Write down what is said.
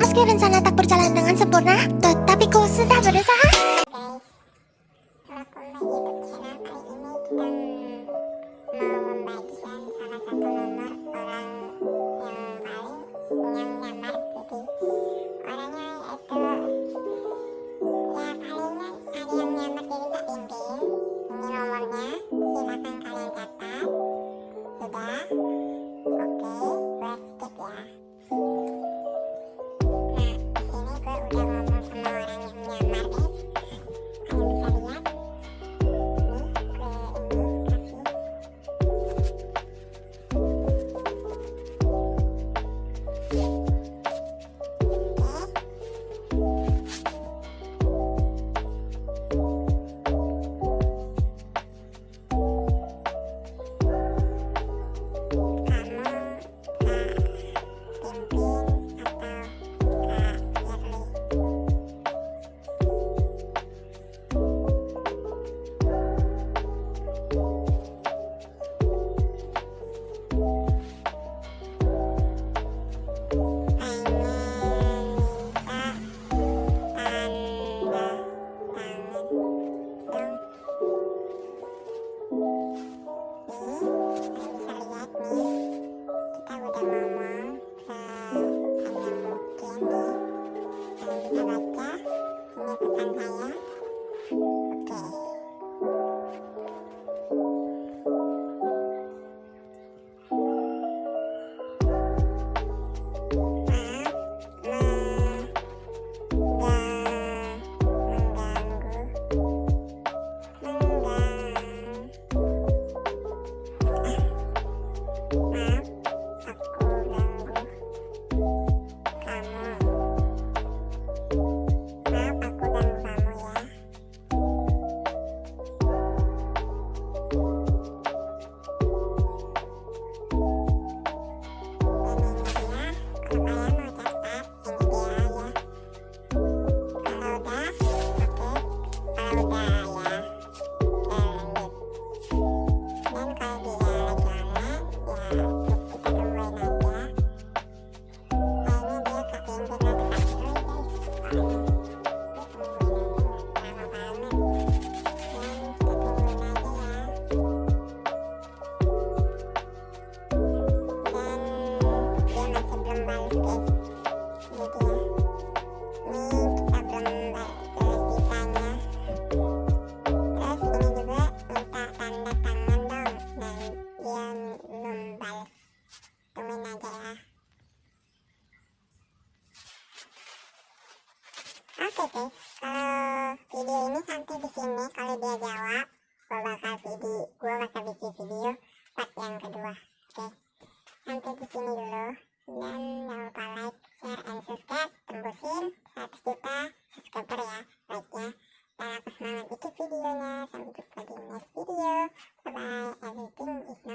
Meski rencana tak berjalan dengan sempurna, tetapi ku sudah berusaha. ini membagikan salah satu oke guys kalau video ini sampai di sini kalau dia jawab gue bakal video gue bakal bikin video part yang kedua. Oke. Sampai di sini dulu. Dan jangan lupa like share and subscribe. Tembusin 100 juta subscriber ya like nya dan aku semangat bikin videonya. Sampai jumpa di next video. Bye bye